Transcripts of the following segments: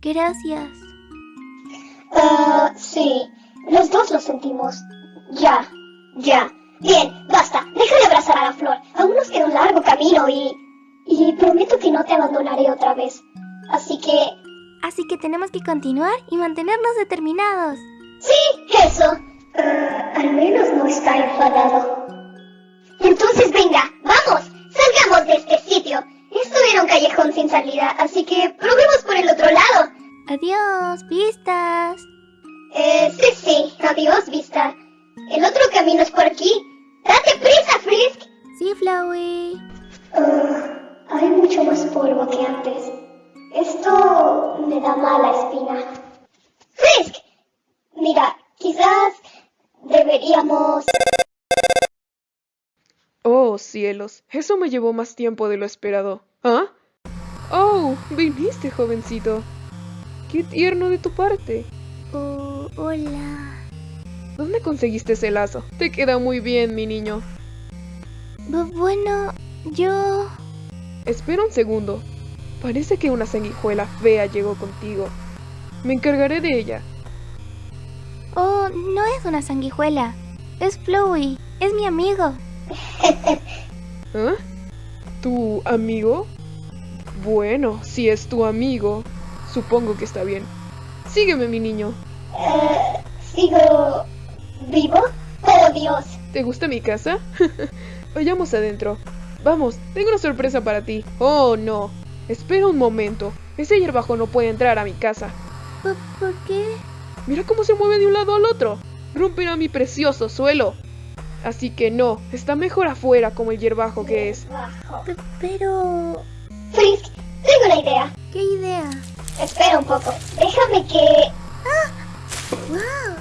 Gracias. Ah, sí, los dos lo sentimos. Ya, ya. Bien, basta. Deja de abrazar a la flor. Aún nos queda un largo camino y... Y prometo que no te abandonaré otra vez. Así que... Así que tenemos que continuar y mantenernos determinados. Sí, eso. Ah, al menos no está enfadado. Entonces venga, vamos, salgamos de este sitio. Esto era un callejón sin salida, así que probemos por el otro lado. Adiós, pistas. Eh, sí, sí, adiós, vista. El otro camino es por aquí. ¡Date prisa, Frisk! Sí, Flowey. Ah, hay mucho más polvo que antes. Esto me da mala espina. ¡Frisk! Mira, quizás deberíamos... Oh, cielos, eso me llevó más tiempo de lo esperado. ¿Ah? Oh, viniste, jovencito. Qué tierno de tu parte. Oh, hola. ¿Dónde conseguiste ese lazo? Te queda muy bien, mi niño. Bu- bueno, yo... Espera un segundo. Parece que una sanguijuela fea llegó contigo. Me encargaré de ella. No es una sanguijuela. Es Flowey. Es mi amigo. ¿Ah? ¿Tu amigo? Bueno, si es tu amigo, supongo que está bien. Sígueme, mi niño. Eh, ¿Sigo vivo? ¡Oh, Dios! ¿Te gusta mi casa? Vayamos adentro. Vamos, tengo una sorpresa para ti. Oh, no. Espera un momento. Ese hierbajo no puede entrar a mi casa. ¿Por, por qué? Mira cómo se mueve de un lado al otro. Romperá mi precioso suelo. Así que no, está mejor afuera como el hierbajo que es. Pero... Frisk, tengo una idea. ¿Qué idea? Espera un poco. Déjame que... ¡Wow!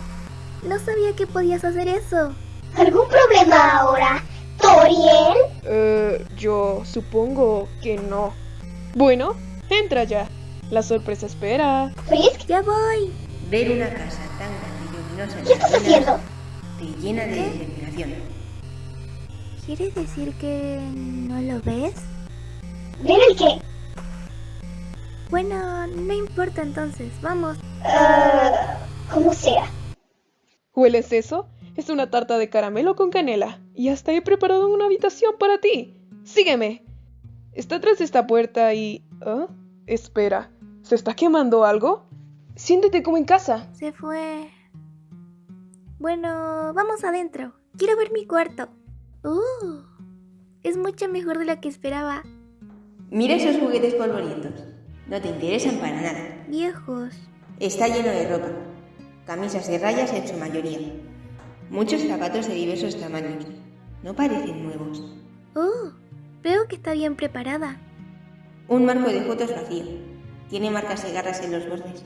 No sabía que podías hacer eso. ¿Algún problema ahora? ¿Toriel? Eh, yo supongo que no. Bueno, entra ya. La sorpresa espera. ¿Frisk? Ya voy. Ver una casa tan grande y luminosa te llena de determinación. ¿Quieres decir que no lo ves? ¿Ver el qué? Bueno, no importa entonces. Vamos. Ah, como sea. ¿Hueles eso? Es una tarta de caramelo con canela. Y hasta he preparado una habitación para ti. Sígueme. Está tras esta puerta y... ¿Ah? Espera. ¿Se está quemando algo? Siéntete como en casa. Se fue. Bueno, vamos adentro. Quiero ver mi cuarto. Uh, es mucho mejor de lo que esperaba. Mira esos juguetes polvorientos. No te interesan para nada. Viejos. Está lleno de ropa. Camisas de rayas en su mayoría. Muchos zapatos de diversos tamaños. No parecen nuevos. Uh, veo que está bien preparada. Un marco de fotos vacío. Tiene marcas de garras en los bordes.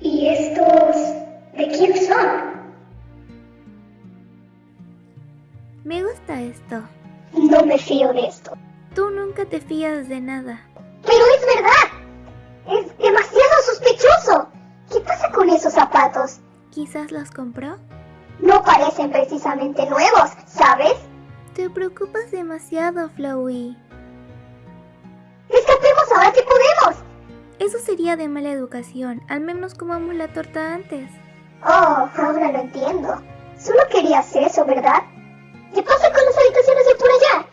¿Y estos... de quién son? Me gusta esto. No me fío de esto. Tú nunca te fías de nada. Pero es verdad. Es demasiado sospechoso. ¿Qué pasa con esos zapatos? ¿Quizás los compró? No parecen precisamente nuevos, ¿sabes? Te preocupas demasiado, Flowey. Escapemos ahora que podemos. Eso sería de mala educación. Al menos comamos la torta antes. Oh, ahora lo entiendo. Solo querías eso, ¿verdad? ¿Qué pasa con las habitaciones de por allá?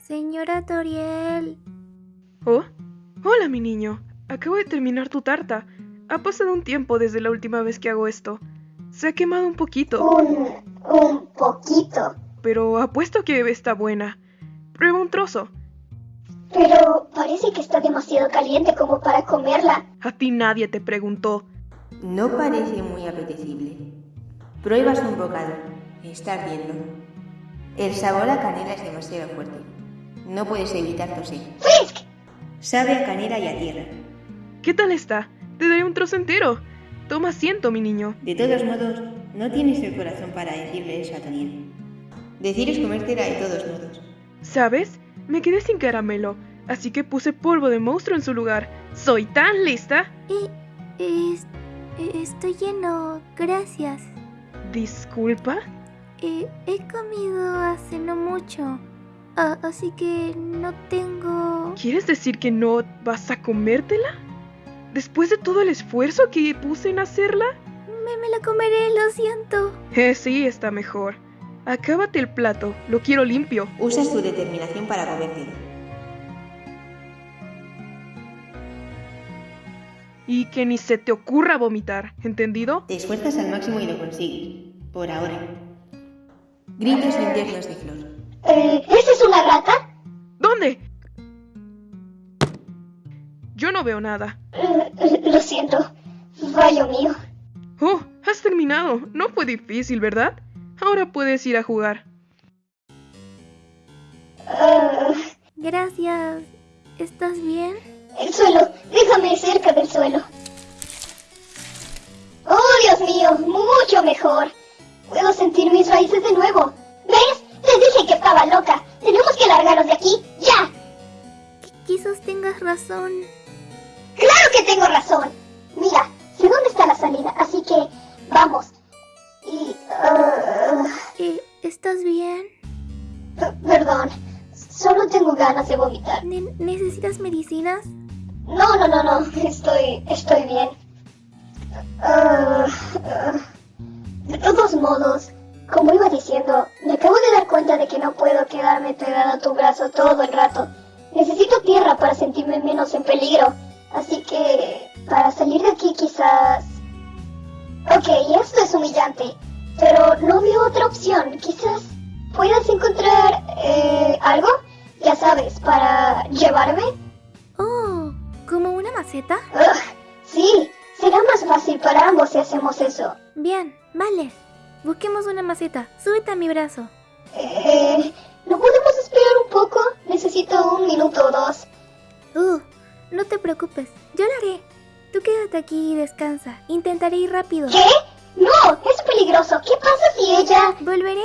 Señora Toriel. Oh, hola mi niño. Acabo de terminar tu tarta. Ha pasado un tiempo desde la última vez que hago esto. Se ha quemado un poquito, Un... un poquito. pero apuesto que está buena. Prueba un trozo. Pero parece que está demasiado caliente como para comerla. A ti nadie te preguntó. No parece muy apetecible. Pruebas un bocado. Está ardiendo. El sabor a canela es demasiado fuerte. No puedes evitar toser. ¡Frisk! Sabe a canela y a tierra. ¿Qué tal está? Te daré un trozo entero. Toma asiento, mi niño. De todos modos, no tienes el corazón para decirle eso a Toniel. Decir es comértela de todos modos. ¿Sabes? Me quedé sin caramelo, así que puse polvo de monstruo en su lugar. ¡Soy tan lista! Eh, es- estoy lleno. Gracias. Disculpa. Eh, he comido hace no mucho. Ah, así que no tengo... ¿Quieres decir que no vas a comértela? Después de todo el esfuerzo que puse en hacerla. Me, me la comeré, lo siento. Eh, sí, está mejor. Acábate el plato, lo quiero limpio. Usas tu determinación para comértelo. Y que ni se te ocurra vomitar, ¿entendido? Te esfuerzas al máximo y lo consigues. Por ahora. Gritos internos de Flor. Eh, ¿Esa es una rata? ¿Dónde? Yo no veo nada. Eh, lo siento. Fallo mío. Oh, has terminado. No fue difícil, ¿verdad? Ahora puedes ir a jugar. Gracias. ¿Estás bien? el suelo. Déjame cerca del suelo. Oh, Dios mío. Mucho mejor. Puedo sentir mis raíces de nuevo. ¿Ves? Te dije que estaba loca. Tenemos que largarnos de aquí. ¡Ya! Qu- quizás tengas razón. ¡Claro que tengo razón! Ganas de vomitar. Ne- ¿Necesitas medicinas? No, no, no, no, estoy, estoy bien. Ah, ah. de todos modos, como iba diciendo, me acabo de dar cuenta de que no puedo quedarme pegada a tu brazo todo el rato. Necesito tierra para sentirme menos en peligro. Así que, para salir de aquí quizás... Ok, esto es humillante, pero no veo otra opción. Quizás puedas encontrar eh, algo, ya sabes, para llevarme. Oh, ¿como una maceta? Ugh, sí, será más fácil para ambos si hacemos eso. Bien, vale. Busquemos una maceta. Súbete a mi brazo. Eh, ¿No podemos esperar un poco? Necesito un minuto o dos. Uh, no te preocupes. Yo lo haré. Tú quédate aquí y descansa. Intentaré ir rápido. ¿Qué? No, es peligroso. ¿Qué pasa si ella... Volveré.